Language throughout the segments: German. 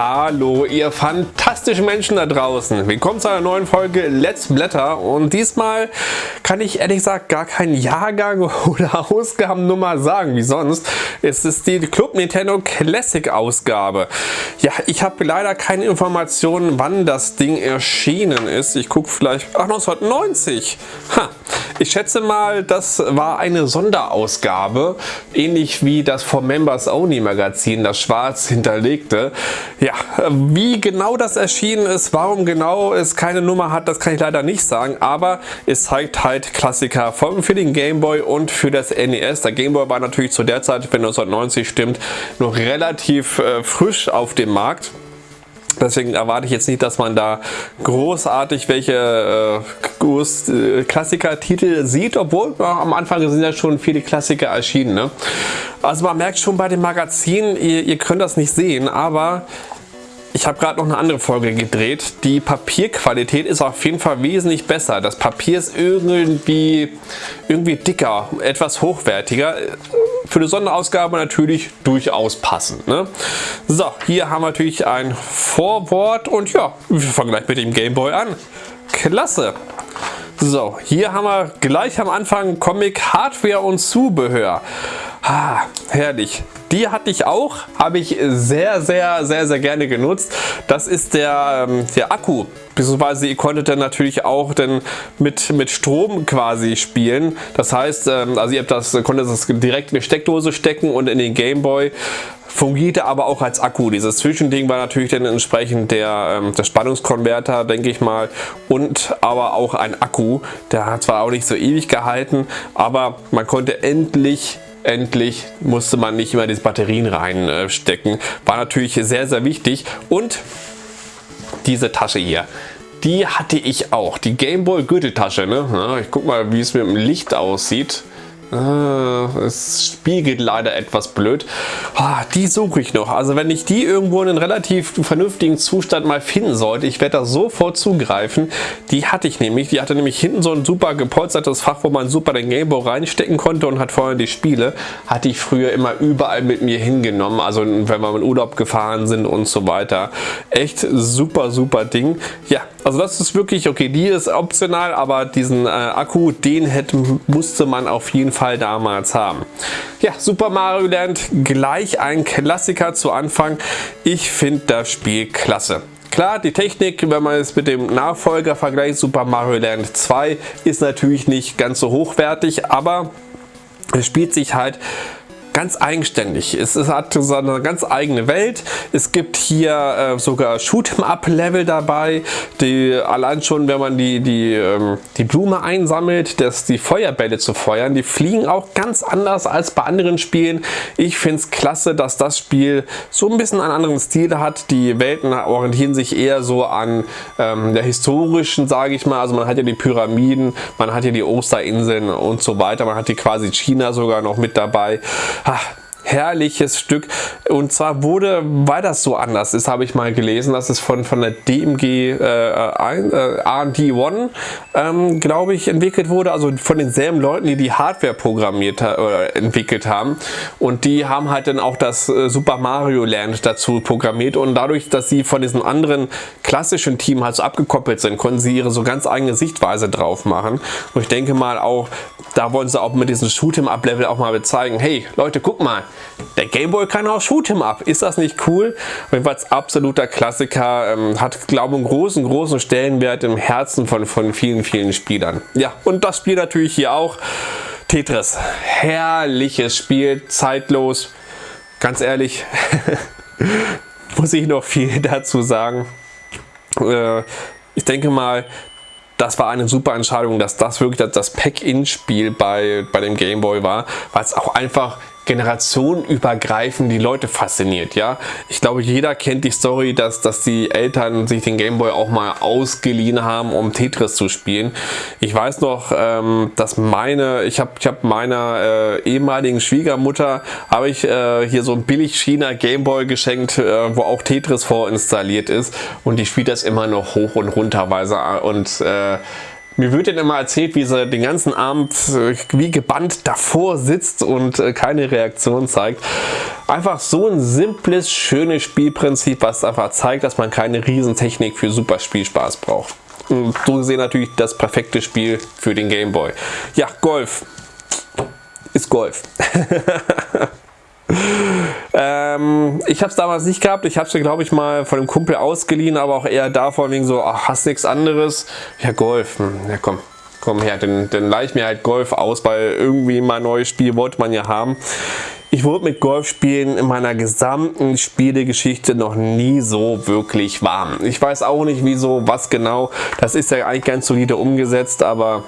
Hallo ihr fantastischen Menschen da draußen. Willkommen zu einer neuen Folge Let's Blätter und diesmal kann ich ehrlich gesagt gar keinen Jahrgang oder Ausgabennummer sagen wie sonst. Es ist die Club Nintendo Classic Ausgabe. Ja, ich habe leider keine Informationen wann das Ding erschienen ist. Ich gucke vielleicht, ach 1990. Ha. Ich schätze mal, das war eine Sonderausgabe, ähnlich wie das For Members Only Magazin, das schwarz hinterlegte. Ja, wie genau das erschienen ist, warum genau es keine Nummer hat, das kann ich leider nicht sagen, aber es zeigt halt Klassiker für den Game Boy und für das NES. Der Game Boy war natürlich zu der Zeit, wenn 1990 stimmt, noch relativ äh, frisch auf dem Markt. Deswegen erwarte ich jetzt nicht, dass man da großartig welche äh, äh, Klassiker-Titel sieht, obwohl ja, am Anfang sind ja schon viele Klassiker erschienen. Ne? Also man merkt schon bei dem Magazin, ihr, ihr könnt das nicht sehen, aber ich habe gerade noch eine andere Folge gedreht. Die Papierqualität ist auf jeden Fall wesentlich besser. Das Papier ist irgendwie, irgendwie dicker, etwas hochwertiger. Für eine Sonderausgabe natürlich durchaus passend. Ne? So, hier haben wir natürlich ein Vorwort und ja, wir fangen gleich mit dem Gameboy an. Klasse! So, hier haben wir gleich am Anfang Comic Hardware und Zubehör. Ah, herrlich. Die hatte ich auch, habe ich sehr, sehr, sehr, sehr gerne genutzt. Das ist der, ähm, der Akku, beziehungsweise ihr konntet dann natürlich auch dann mit, mit Strom quasi spielen. Das heißt, ähm, also ihr habt das, konntet das direkt in die Steckdose stecken und in den Gameboy fungierte aber auch als Akku. Dieses Zwischending war natürlich dann entsprechend der, ähm, der Spannungskonverter, denke ich mal, und aber auch ein Akku. Der hat zwar auch nicht so ewig gehalten, aber man konnte endlich endlich musste man nicht immer diese Batterien reinstecken. War natürlich sehr, sehr wichtig. Und diese Tasche hier, die hatte ich auch. Die Gameboy Gürteltasche. Ne? Ich guck mal, wie es mit dem Licht aussieht. Ah, es spiegelt leider etwas blöd. Ah, die suche ich noch. Also wenn ich die irgendwo in einem relativ vernünftigen Zustand mal finden sollte, ich werde da sofort zugreifen. Die hatte ich nämlich. Die hatte nämlich hinten so ein super gepolstertes Fach, wo man super den Gameboy reinstecken konnte und hat vorher die Spiele. Hatte ich früher immer überall mit mir hingenommen. Also wenn wir in Urlaub gefahren sind und so weiter. Echt super, super Ding. Ja, also das ist wirklich, okay, die ist optional, aber diesen äh, Akku, den hätte, musste man auf jeden Fall damals haben. Ja, Super Mario Land, gleich ein Klassiker zu Anfang. Ich finde das Spiel klasse. Klar, die Technik, wenn man es mit dem Nachfolger vergleicht, Super Mario Land 2, ist natürlich nicht ganz so hochwertig, aber es spielt sich halt ganz eigenständig. Es, es hat so eine ganz eigene Welt. Es gibt hier äh, sogar Shoot'em-up-Level dabei, die allein schon, wenn man die, die, ähm, die Blume einsammelt, dass die Feuerbälle zu feuern, die fliegen auch ganz anders als bei anderen Spielen. Ich finde es klasse, dass das Spiel so ein bisschen einen anderen Stil hat. Die Welten orientieren sich eher so an ähm, der historischen, sage ich mal. Also man hat ja die Pyramiden, man hat ja die Osterinseln und so weiter. Man hat die quasi China sogar noch mit dabei ach, herrliches Stück. Und zwar wurde, weil das so anders ist, habe ich mal gelesen, dass es von, von der DMG äh, äh, RD1, ähm, glaube ich, entwickelt wurde. Also von denselben Leuten, die die Hardware programmiert oder entwickelt haben. Und die haben halt dann auch das äh, Super Mario Land dazu programmiert. Und dadurch, dass sie von diesem anderen klassischen Team halt so abgekoppelt sind, konnten sie ihre so ganz eigene Sichtweise drauf machen. Und ich denke mal auch, da wollen sie auch mit diesem Shoot'em-up-Level auch mal bezeigen, hey Leute, guck mal, der Gameboy kann auch Shoot'em-up. Ist das nicht cool? Jedenfalls absoluter Klassiker. Ähm, hat, glaube ich, einen großen, großen Stellenwert im Herzen von, von vielen, vielen Spielern. Ja, und das Spiel natürlich hier auch. Tetris. Herrliches Spiel, zeitlos. Ganz ehrlich, muss ich noch viel dazu sagen. Äh, ich denke mal, das war eine super Entscheidung, dass das wirklich das Pack-In-Spiel bei, bei dem Gameboy war, weil es auch einfach generationenübergreifend die Leute fasziniert. Ja, Ich glaube, jeder kennt die Story, dass, dass die Eltern sich den Gameboy auch mal ausgeliehen haben, um Tetris zu spielen. Ich weiß noch, ähm, dass meine, ich habe ich hab meiner äh, ehemaligen Schwiegermutter, habe ich äh, hier so ein billig China Gameboy geschenkt, äh, wo auch Tetris vorinstalliert ist und die spielt das immer noch hoch und runter, weil sie, und äh, Mir wird dann immer erzählt, wie sie den ganzen Abend äh, wie gebannt davor sitzt und äh, keine Reaktion zeigt. Einfach so ein simples, schönes Spielprinzip, was einfach zeigt, dass man keine Riesentechnik für super Spielspaß braucht. Und so gesehen natürlich das perfekte Spiel für den Gameboy. Ja, Golf. Ist Golf. ähm, ich habe es damals nicht gehabt. Ich habe es glaube ich mal von einem Kumpel ausgeliehen, aber auch eher davon wegen so, ach, hast nichts anderes? Ja, Golf. Hm, ja, komm. Komm her, dann, dann leih ich mir halt Golf aus, weil irgendwie mal ein neues Spiel wollte man ja haben. Ich wurde mit Golfspielen in meiner gesamten Spielegeschichte noch nie so wirklich warm. Ich weiß auch nicht wieso, was genau. Das ist ja eigentlich ganz solide umgesetzt, aber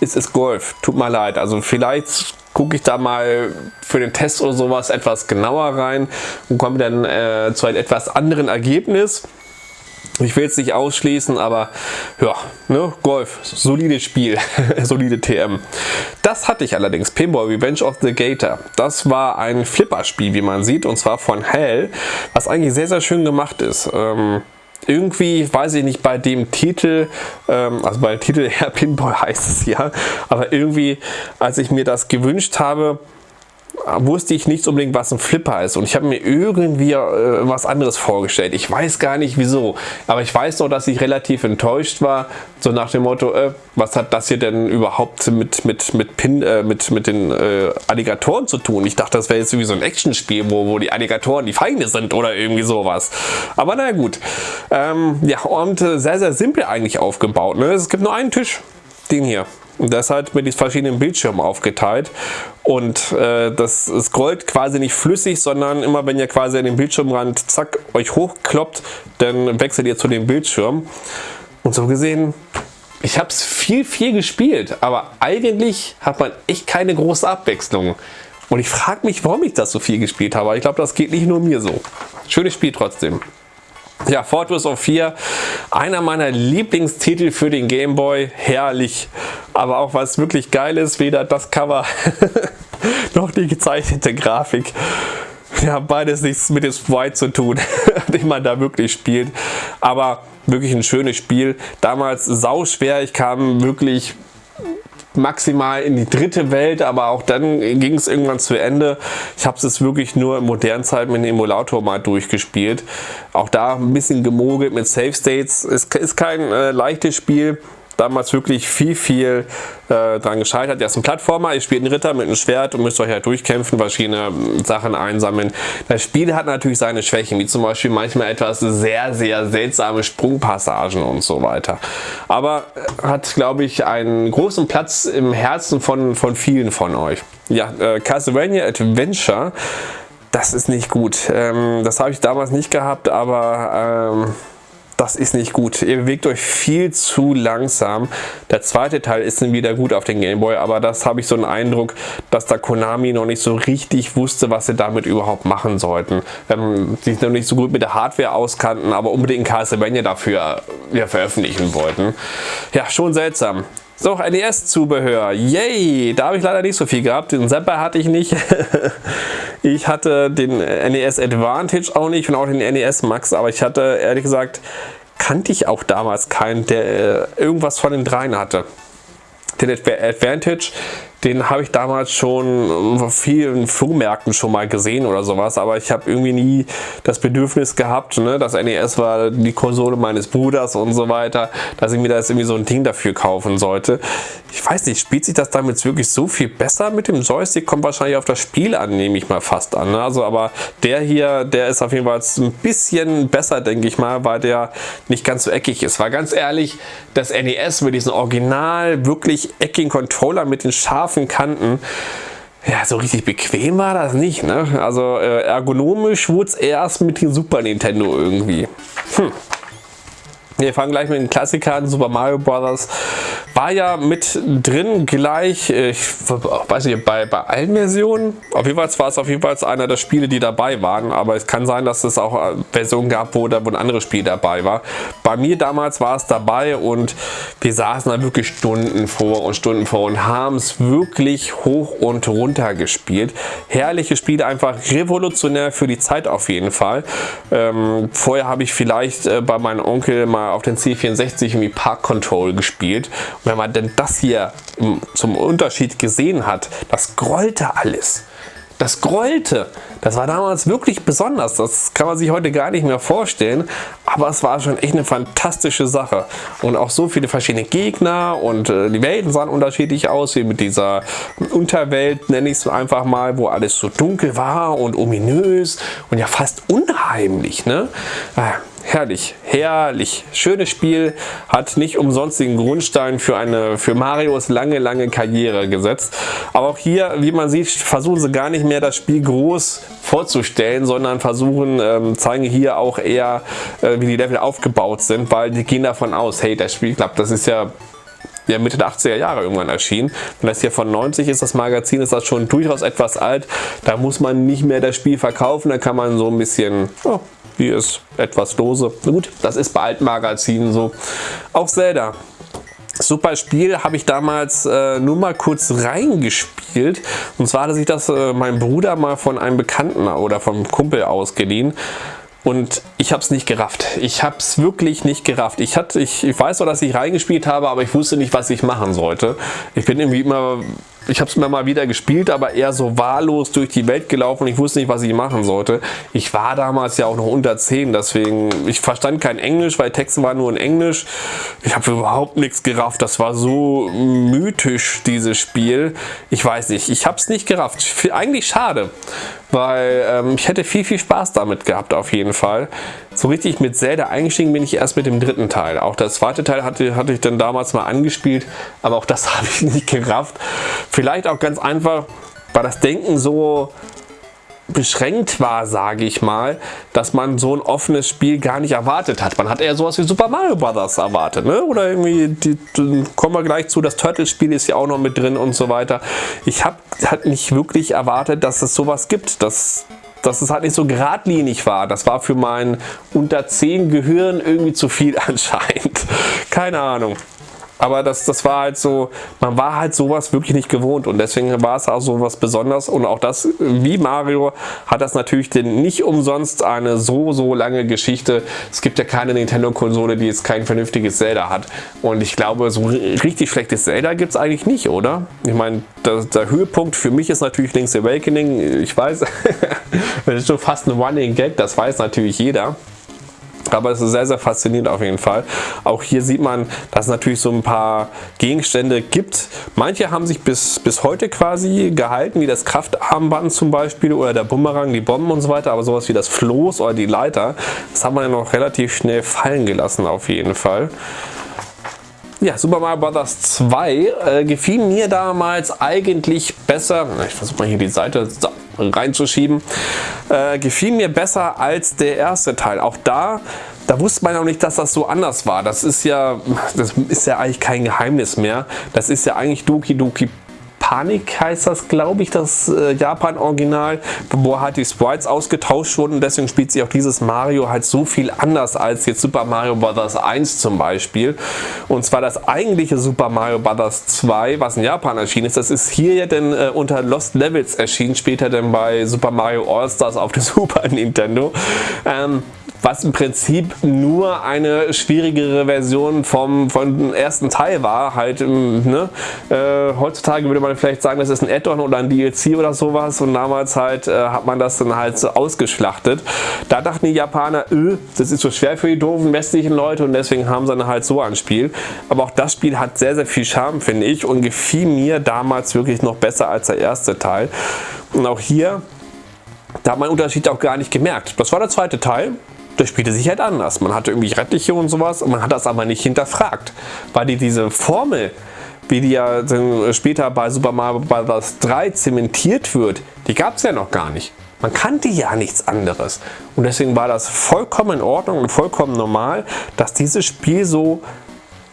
es ist Golf. Tut mir leid. Also vielleicht gucke ich da mal für den Test oder sowas etwas genauer rein und komme dann äh, zu einem etwas anderen Ergebnis. Ich will es nicht ausschließen, aber ja, ne, Golf, solides Spiel, solide TM. Das hatte ich allerdings, Pinball Revenge of the Gator. Das war ein Flipper-Spiel, wie man sieht, und zwar von Hell, was eigentlich sehr, sehr schön gemacht ist. Ähm, irgendwie, weiß ich nicht, bei dem Titel, ähm, also bei dem Titel Herr Pinball heißt es ja, aber irgendwie, als ich mir das gewünscht habe, wusste ich nicht unbedingt, was ein Flipper ist. Und ich habe mir irgendwie äh, was anderes vorgestellt. Ich weiß gar nicht wieso. Aber ich weiß noch, dass ich relativ enttäuscht war. So nach dem Motto, äh, was hat das hier denn überhaupt mit, mit, mit, Pin, äh, mit, mit den äh, Alligatoren zu tun? Ich dachte, das wäre jetzt irgendwie so ein Actionspiel, wo, wo die Alligatoren die Feinde sind oder irgendwie sowas. Aber naja gut. Ähm, ja, und äh, sehr, sehr simpel eigentlich aufgebaut. Ne? Es gibt nur einen Tisch. Den hier. Und das halt mit den verschiedenen Bildschirmen aufgeteilt. Und äh, das scrollt quasi nicht flüssig, sondern immer wenn ihr quasi an den Bildschirmrand zack euch hochkloppt, dann wechselt ihr zu dem Bildschirm. Und so gesehen, ich habe es viel, viel gespielt, aber eigentlich hat man echt keine große Abwechslung. Und ich frage mich, warum ich das so viel gespielt habe. Ich glaube, das geht nicht nur mir so. Schönes Spiel trotzdem. Ja, Fortress of 4, einer meiner Lieblingstitel für den Game Boy, herrlich. Aber auch was wirklich geil ist, weder das Cover noch die gezeichnete Grafik. Ja, beides nichts mit dem Sprite zu tun, den man da wirklich spielt. Aber wirklich ein schönes Spiel. Damals sau schwer, ich kam wirklich maximal in die dritte Welt, aber auch dann ging es irgendwann zu Ende. Ich habe es wirklich nur in modernen Zeiten mit dem Emulator mal durchgespielt. Auch da ein bisschen gemogelt mit Save States. Es ist kein äh, leichtes Spiel damals wirklich viel, viel äh, dran gescheitert. Er ist ein Plattformer, ihr spielt einen Ritter mit einem Schwert und müsst euch halt durchkämpfen, verschiedene Sachen einsammeln. Das Spiel hat natürlich seine Schwächen, wie zum Beispiel manchmal etwas sehr, sehr seltsame Sprungpassagen und so weiter. Aber äh, hat, glaube ich, einen großen Platz im Herzen von, von vielen von euch. Ja, äh, Castlevania Adventure, das ist nicht gut. Ähm, das habe ich damals nicht gehabt, aber... Ähm, das ist nicht gut. Ihr bewegt euch viel zu langsam. Der zweite Teil ist dann wieder gut auf den Gameboy, aber das habe ich so einen Eindruck, dass da Konami noch nicht so richtig wusste, was sie damit überhaupt machen sollten. Ähm, sich noch nicht so gut mit der Hardware auskannten, aber unbedingt Castlevania dafür ja, veröffentlichen wollten. Ja, schon seltsam. So, NES-Zubehör. Yay! Da habe ich leider nicht so viel gehabt. Den Zapper hatte ich nicht. ich hatte den NES Advantage auch nicht und auch den NES Max, aber ich hatte, ehrlich gesagt, kannte ich auch damals keinen, der äh, irgendwas von den dreien hatte. Den Advantage den habe ich damals schon auf vielen Flohmärkten schon mal gesehen oder sowas, aber ich habe irgendwie nie das Bedürfnis gehabt, ne? das NES war die Konsole meines Bruders und so weiter, dass ich mir da jetzt irgendwie so ein Ding dafür kaufen sollte. Ich weiß nicht, spielt sich das damit wirklich so viel besser mit dem Joystick? Kommt wahrscheinlich auf das Spiel an, nehme ich mal fast an. Ne? Also, aber der hier, der ist auf jeden Fall ein bisschen besser, denke ich mal, weil der nicht ganz so eckig ist. War ganz ehrlich, das NES mit diesem original wirklich eckigen Controller mit den scharfen scharfen Kanten. Ja, so richtig bequem war das nicht. Ne? Also äh, ergonomisch wurde es erst mit dem Super Nintendo irgendwie. Hm. Wir fangen gleich mit den Klassikern Super Mario Bros. War ja mit drin gleich, äh, ich weiß nicht, bei, bei allen Versionen. Auf jeden Fall war es auf jeden Fall einer der Spiele, die dabei waren. Aber es kann sein, dass es auch äh, Versionen gab, wo, da, ein anderes Spiel dabei war. Bei mir damals war es dabei und wir saßen da wirklich Stunden vor und Stunden vor und haben es wirklich hoch und runter gespielt. Herrliche Spiele, einfach revolutionär für die Zeit auf jeden Fall. Ähm, vorher habe ich vielleicht äh, bei meinem Onkel mal auf den C64 irgendwie Park Control gespielt und wenn man denn das hier zum Unterschied gesehen hat, das grollte alles. Das grollte. Das war damals wirklich besonders. Das kann man sich heute gar nicht mehr vorstellen. Aber es war schon echt eine fantastische Sache. Und auch so viele verschiedene Gegner und äh, die Welten sahen unterschiedlich aus, wie mit dieser Unterwelt, nenne ich es einfach mal, wo alles so dunkel war und ominös und ja fast unheimlich. Ne? Herrlich, herrlich. Schönes Spiel, hat nicht umsonst den Grundstein für, eine, für Marios lange, lange Karriere gesetzt. Aber auch hier, wie man sieht, versuchen sie gar nicht mehr das Spiel groß vorzustellen, sondern versuchen, ähm, zeigen hier auch eher, äh, wie die Level aufgebaut sind, weil die gehen davon aus, hey, das Spiel klappt, das ist ja ja, Mitte der 80er Jahre irgendwann erschienen. Und das hier von 90 ist das Magazin, ist das schon durchaus etwas alt. Da muss man nicht mehr das Spiel verkaufen, da kann man so ein bisschen oh, hier ist etwas lose. Gut, das ist bei alten Magazinen so. Auch Zelda. Super Spiel, habe ich damals äh, nur mal kurz reingespielt. Und zwar hatte sich das äh, mein Bruder mal von einem Bekannten oder vom Kumpel ausgeliehen. Und ich habe es nicht gerafft. Ich habe es wirklich nicht gerafft. Ich, hatte, ich, ich weiß zwar, dass ich reingespielt habe, aber ich wusste nicht, was ich machen sollte. Ich bin irgendwie immer ich habe es mir mal wieder gespielt, aber eher so wahllos durch die Welt gelaufen. Ich wusste nicht, was ich machen sollte. Ich war damals ja auch noch unter 10, deswegen, ich verstand kein Englisch, weil Texte waren nur in Englisch. Ich habe überhaupt nichts gerafft. Das war so mythisch, dieses Spiel. Ich weiß nicht, ich habe es nicht gerafft. Eigentlich schade, weil ähm, ich hätte viel, viel Spaß damit gehabt auf jeden Fall. So richtig mit Zelda eingestiegen bin ich erst mit dem dritten Teil. Auch der zweite Teil hatte, hatte ich dann damals mal angespielt, aber auch das habe ich nicht gerafft. Vielleicht auch ganz einfach, weil das Denken so beschränkt war, sage ich mal, dass man so ein offenes Spiel gar nicht erwartet hat. Man hat eher sowas wie Super Mario Bros. erwartet, ne? Oder irgendwie, die, die, kommen wir gleich zu, das Turtles-Spiel ist ja auch noch mit drin und so weiter. Ich habe halt nicht wirklich erwartet, dass es sowas gibt, dass dass es halt nicht so geradlinig war. Das war für mein unter 10 Gehirn irgendwie zu viel anscheinend. Keine Ahnung. Aber das, das war halt so, man war halt sowas wirklich nicht gewohnt und deswegen war es auch so was Besonderes und auch das, wie Mario, hat das natürlich denn nicht umsonst eine so, so lange Geschichte. Es gibt ja keine Nintendo-Konsole, die jetzt kein vernünftiges Zelda hat und ich glaube, so richtig schlechtes Zelda gibt es eigentlich nicht, oder? Ich meine, der, der, Höhepunkt für mich ist natürlich Link's Awakening. Ich weiß, das ist schon fast ein Running Gag, das weiß natürlich jeder. Aber es ist sehr, sehr faszinierend auf jeden Fall. Auch hier sieht man, dass es natürlich so ein paar Gegenstände gibt. Manche haben sich bis, bis heute quasi gehalten, wie das Kraftarmband zum Beispiel oder der Bumerang, die Bomben und so weiter. Aber sowas wie das Floß oder die Leiter, das hat man ja noch relativ schnell fallen gelassen auf jeden Fall. Ja, Super Mario Bros. 2 äh, gefiel mir damals eigentlich besser. Ich versuche mal hier die Seite reinzuschieben. Äh, gefiel mir besser als der erste Teil. Auch da da wusste man auch nicht, dass das so anders war. Das ist ja, das ist ja eigentlich kein Geheimnis mehr. Das ist ja eigentlich Doki Doki Panik heißt das, glaube ich, das äh, Japan-Original, wo halt die Sprites ausgetauscht wurden. Deswegen spielt sich auch dieses Mario halt so viel anders als jetzt Super Mario Bros. 1 zum Beispiel. Und zwar das eigentliche Super Mario Bros. 2, was in Japan erschienen ist, das ist hier ja dann äh, unter Lost Levels erschienen, später dann bei Super Mario All-Stars auf der Super Nintendo. Ähm, was im Prinzip nur eine schwierigere Version vom, vom ersten Teil war. Halt, ähm, ne? äh, heutzutage würde man vielleicht sagen, das ist ein Add-on oder ein DLC oder sowas und damals halt äh, hat man das dann halt so ausgeschlachtet. Da dachten die Japaner, öh, das ist so schwer für die doofen westlichen Leute und deswegen haben sie dann halt so ein Spiel. Aber auch das Spiel hat sehr, sehr viel Charme, finde ich und gefiel mir damals wirklich noch besser als der erste Teil. Und auch hier da hat man den Unterschied auch gar nicht gemerkt. Das war der zweite Teil das spielte sich halt anders. Man hatte irgendwie Rettliche und sowas und man hat das aber nicht hinterfragt, weil die diese Formel, wie die ja später bei Super Mario Bros. 3 zementiert wird, die gab es ja noch gar nicht. Man kannte ja nichts anderes. Und deswegen war das vollkommen in Ordnung und vollkommen normal, dass dieses Spiel so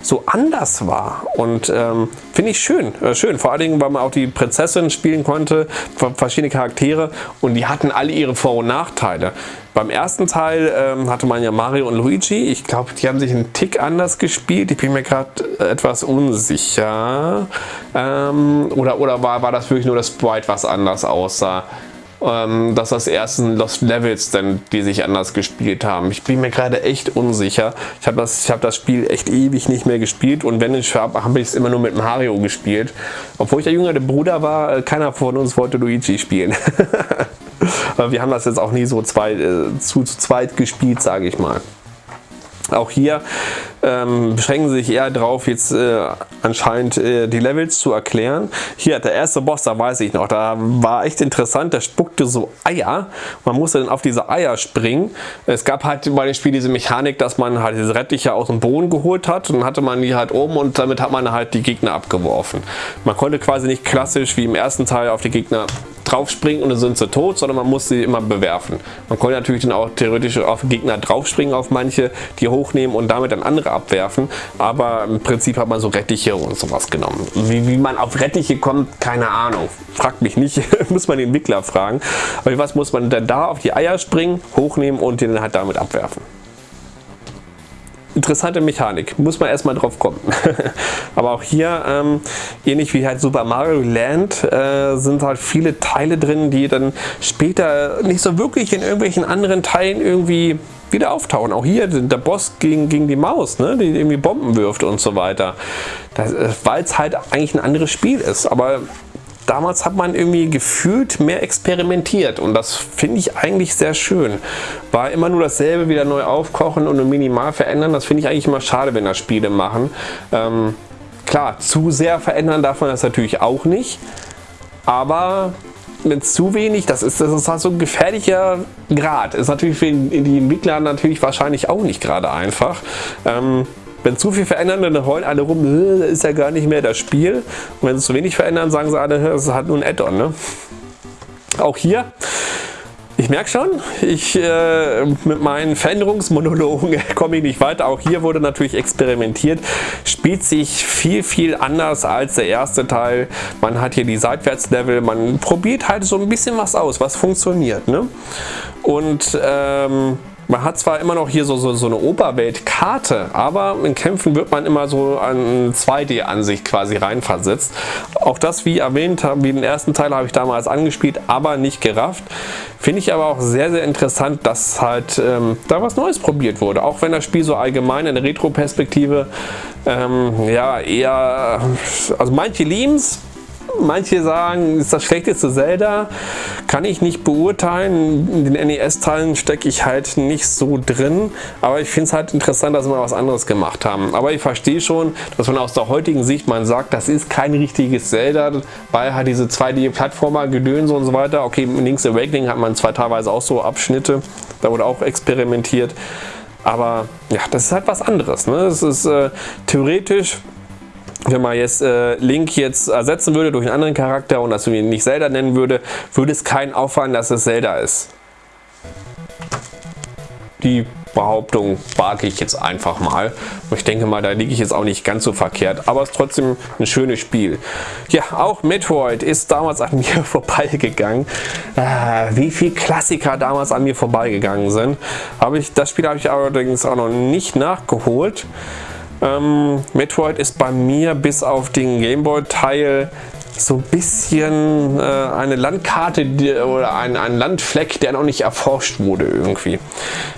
so anders war. Und ähm, finde ich schön, äh, schön, vor allen Dingen, weil man auch die Prinzessin spielen konnte, verschiedene Charaktere. Und die hatten alle ihre Vor- und Nachteile. Beim ersten Teil ähm, hatte man ja Mario und Luigi, ich glaube, die haben sich einen Tick anders gespielt, ich bin mir gerade etwas unsicher. Ähm, oder, oder war, war das wirklich nur das Sprite, was anders aussah? Ähm, dass das ersten Lost Levels dann, die sich anders gespielt haben. Ich bin mir gerade echt unsicher. Ich habe das, hab das Spiel echt ewig nicht mehr gespielt und wenn ich habe, habe ich es immer nur mit Mario gespielt. Obwohl ich der jüngere Bruder war, äh, keiner von uns wollte Luigi spielen. Aber wir haben das jetzt auch nie so zwei, äh, zu, zu zweit gespielt, sage ich mal. Auch hier ähm, beschränken sich eher darauf, jetzt äh, anscheinend äh, die Levels zu erklären. Hier, der erste Boss, da weiß ich noch, da war echt interessant, der spuckte so Eier. Man musste dann auf diese Eier springen. Es gab halt bei dem Spiel diese Mechanik, dass man halt diese Rettiche aus dem Boden geholt hat und dann hatte man die halt oben und damit hat man halt die Gegner abgeworfen. Man konnte quasi nicht klassisch wie im ersten Teil auf die Gegner draufspringen und dann sind sie tot, sondern man muss sie immer bewerfen. Man konnte natürlich dann auch theoretisch auf Gegner draufspringen, auf manche, die hochnehmen und damit dann andere abwerfen, aber im Prinzip hat man so Rettiche und sowas genommen. Wie, wie man auf Rettiche kommt, keine Ahnung. Fragt mich nicht, muss man den Entwickler fragen. Aber was muss man denn da auf die Eier springen, hochnehmen und den halt damit abwerfen? interessante Mechanik. Muss man erstmal drauf kommen. Aber auch hier, ähm, ähnlich wie halt Super Mario Land, äh, sind halt viele Teile drin, die dann später nicht so wirklich in irgendwelchen anderen Teilen irgendwie wieder auftauchen. Auch hier der Boss gegen, gegen die Maus, ne, die irgendwie Bomben wirft und so weiter. Äh, Weil es halt eigentlich ein anderes Spiel ist. Aber damals hat man irgendwie gefühlt mehr experimentiert und das finde ich eigentlich sehr schön. War immer nur dasselbe wieder neu aufkochen und nur minimal verändern, das finde ich eigentlich immer schade, wenn das Spiele machen. Ähm, klar, zu sehr verändern darf man das natürlich auch nicht, aber mit zu wenig, das ist, das ist halt so ein gefährlicher Grad. Ist natürlich für die Entwickler natürlich wahrscheinlich auch nicht gerade einfach. Ähm, wenn zu viel verändern, dann heulen alle rum, das ist ja gar nicht mehr das Spiel. Und wenn sie zu wenig verändern, sagen sie alle, das ist halt nur ein Add-on. Ne? Auch hier ich merke schon, ich äh, mit meinen Veränderungsmonologen komme ich nicht weiter. Auch hier wurde natürlich experimentiert. Spielt sich viel, viel anders als der erste Teil. Man hat hier die Seitwärtslevel. Man probiert halt so ein bisschen was aus, was funktioniert. Ne? Und ähm, man hat zwar immer noch hier so, so, so eine Oberweltkarte, aber in Kämpfen wird man immer so an 2D-Ansicht quasi reinversetzt. Auch das, wie erwähnt, wie den ersten Teil habe ich damals angespielt, aber nicht gerafft. Finde ich aber auch sehr, sehr interessant, dass halt ähm, da was Neues probiert wurde. Auch wenn das Spiel so allgemein in der Retro-Perspektive ähm, ja eher, also manche lieben Manche sagen, ist das schlechteste Zelda. Kann ich nicht beurteilen. In den NES-Teilen stecke ich halt nicht so drin. Aber ich finde es halt interessant, dass sie mal was anderes gemacht haben. Aber ich verstehe schon, dass man aus der heutigen Sicht man sagt, das ist kein richtiges Zelda, weil halt diese 2D-Plattformer, Gedönse und so weiter. Okay, in Link's Awakening hat man zwar teilweise auch so Abschnitte. Da wurde auch experimentiert. Aber ja, das ist halt was anderes. Ne? Das ist äh, theoretisch wenn man jetzt äh, Link jetzt ersetzen würde durch einen anderen Charakter und das ihn nicht Zelda nennen würde, würde es keinen auffallen, dass es Zelda ist. Die Behauptung wage ich jetzt einfach mal. Ich denke mal, da liege ich jetzt auch nicht ganz so verkehrt, aber es ist trotzdem ein schönes Spiel. Ja, auch Metroid ist damals an mir vorbeigegangen. Äh, wie viele Klassiker damals an mir vorbeigegangen sind. Habe ich, das Spiel habe ich allerdings auch noch nicht nachgeholt. Ähm, Metroid ist bei mir bis auf den Gameboy-Teil so ein bisschen äh, eine Landkarte die, oder ein, ein Landfleck, der noch nicht erforscht wurde irgendwie.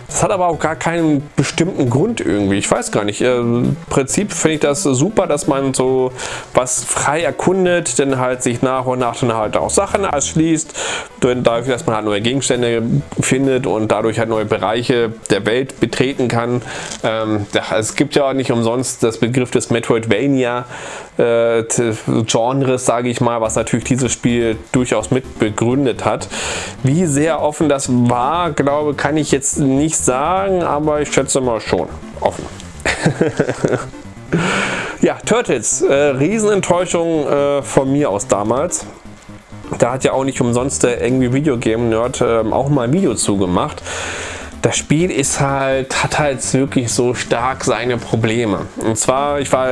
Das hat aber auch gar keinen bestimmten Grund irgendwie. Ich weiß gar nicht. Äh, Im Prinzip finde ich das super, dass man so was frei erkundet, denn halt sich nach und nach dann halt auch Sachen erschließt, dadurch, dass man halt neue Gegenstände findet und dadurch halt neue Bereiche der Welt betreten kann. Ähm, es gibt ja auch nicht umsonst das Begriff des Metroidvania äh, Genres, sage ich mal, was natürlich dieses Spiel durchaus mit begründet hat. Wie sehr offen das war, glaube kann ich jetzt nicht sagen, aber ich schätze mal schon offen. ja, Turtles, äh, Riesenenttäuschung äh, von mir aus damals. Da hat ja auch nicht umsonst der irgendwie Videogame Nerd äh, auch mal ein Video zugemacht das Spiel ist halt, hat halt wirklich so stark seine Probleme. Und zwar, ich war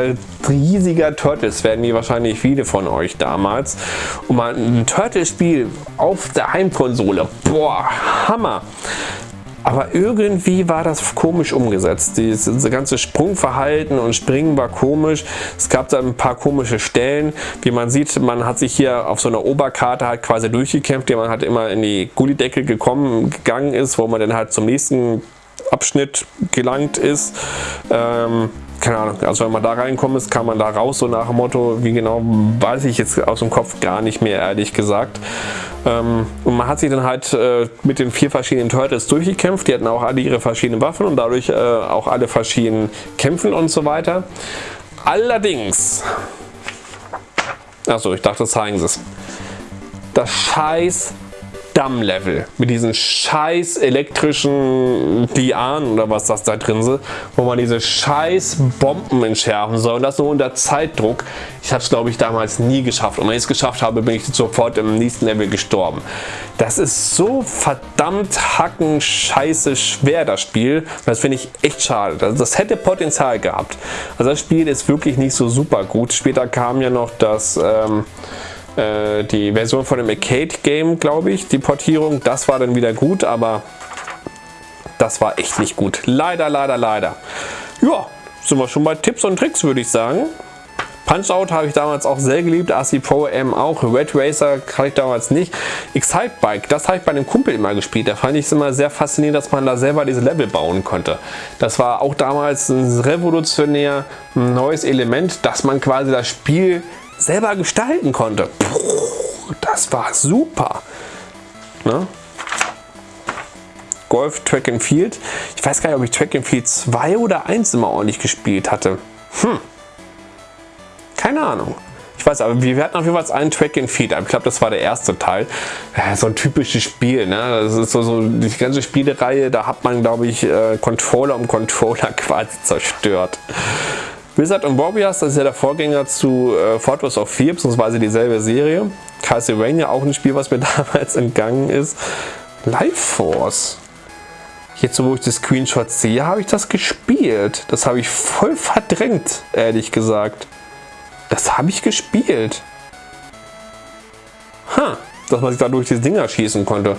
riesiger Turtles, werden die wahrscheinlich viele von euch damals. Und mal ein Turtles-Spiel auf der Heimkonsole, boah, Hammer. Aber irgendwie war das komisch umgesetzt. Dieses ganze Sprungverhalten und Springen war komisch. Es gab da ein paar komische Stellen. Wie man sieht, man hat sich hier auf so einer Oberkarte halt quasi durchgekämpft, die man halt immer in die Gullideckel gekommen, gegangen ist, wo man dann halt zum nächsten Abschnitt gelangt ist. Ähm, keine Ahnung, also wenn man da reinkommt ist, kann man da raus, so nach dem Motto, wie genau, weiß ich jetzt aus dem Kopf gar nicht mehr, ehrlich gesagt. Ähm, und man hat sich dann halt äh, mit den vier verschiedenen Turtles durchgekämpft, die hatten auch alle ihre verschiedenen Waffen und dadurch äh, auch alle verschiedenen Kämpfen und so weiter. Allerdings, achso, ich dachte, zeigen sie es. Das scheiß Damm-Level mit diesen scheiß elektrischen Lianen oder was das da drin ist, wo man diese scheiß Bomben entschärfen soll und das nur unter Zeitdruck. Ich habe es glaube ich damals nie geschafft und wenn ich es geschafft habe, bin ich sofort im nächsten Level gestorben. Das ist so verdammt hacken scheiße schwer das Spiel. Das finde ich echt schade. Das, das hätte Potenzial gehabt. Also das Spiel ist wirklich nicht so super gut. Später kam ja noch das ähm, äh, die Version von dem Arcade-Game, glaube ich, die Portierung. Das war dann wieder gut, aber das war echt nicht gut. Leider, leider, leider. Ja, sind wir schon bei Tipps und Tricks, würde ich sagen. Punch-Out habe ich damals auch sehr geliebt, AC Pro M auch, Red Racer hatte ich damals nicht. Excite Bike, das habe ich bei einem Kumpel immer gespielt, da fand ich es immer sehr faszinierend, dass man da selber diese Level bauen konnte. Das war auch damals ein revolutionär neues Element, dass man quasi das Spiel selber gestalten konnte. Puh, das war super. Ne? Golf Track and Field. Ich weiß gar nicht, ob ich Track and Field 2 oder 1 immer ordentlich gespielt hatte. Hm. Keine Ahnung. Ich weiß, aber wir hatten auf jeden Fall einen Track and Field. Ich glaube, das war der erste Teil. So ein typisches Spiel. Ne? Das ist so, so die ganze Spielereihe. Da hat man, glaube ich, äh, Controller um Controller quasi zerstört. Wizard und Warriors, das ist ja der Vorgänger zu äh, Fortress of Fear, beziehungsweise dieselbe Serie. Castlevania, auch ein Spiel, was mir damals entgangen ist. Life Force. Jetzt, wo ich das Screenshot sehe, habe ich das gespielt. Das habe ich voll verdrängt, ehrlich gesagt. Das habe ich gespielt. Ha, dass man sich dadurch die Dinger schießen konnte.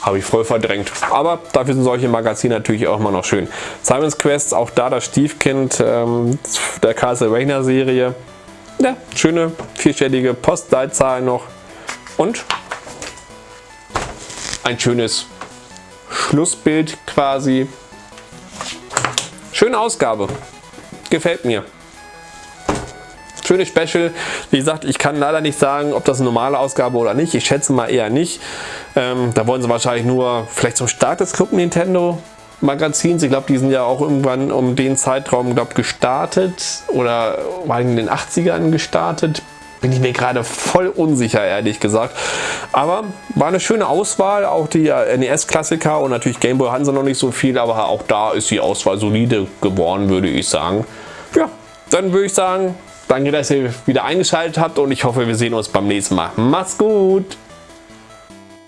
Habe ich voll verdrängt. Aber dafür sind solche Magazine natürlich auch immer noch schön. Simon's Quest, auch da das Stiefkind ähm, der Castlevania Serie. Ja, schöne vierstellige Postleitzahl noch. Und ein schönes Schlussbild quasi. Schöne Ausgabe. Gefällt mir schönes Special. Wie gesagt, ich kann leider nicht sagen, ob das eine normale Ausgabe oder nicht. Ich schätze mal eher nicht. Ähm, da wollen sie wahrscheinlich nur vielleicht zum Start des Club Nintendo Magazins. Ich glaube, die sind ja auch irgendwann um den Zeitraum glaub, gestartet oder war in den 80ern gestartet. Bin ich mir gerade voll unsicher, ehrlich gesagt. Aber war eine schöne Auswahl. Auch die NES-Klassiker und natürlich Gameboy hatten sie noch nicht so viel, aber auch da ist die Auswahl solide geworden, würde ich sagen. Ja, dann würde ich sagen, Danke, dass ihr wieder eingeschaltet habt und ich hoffe, wir sehen uns beim nächsten Mal. Macht's gut!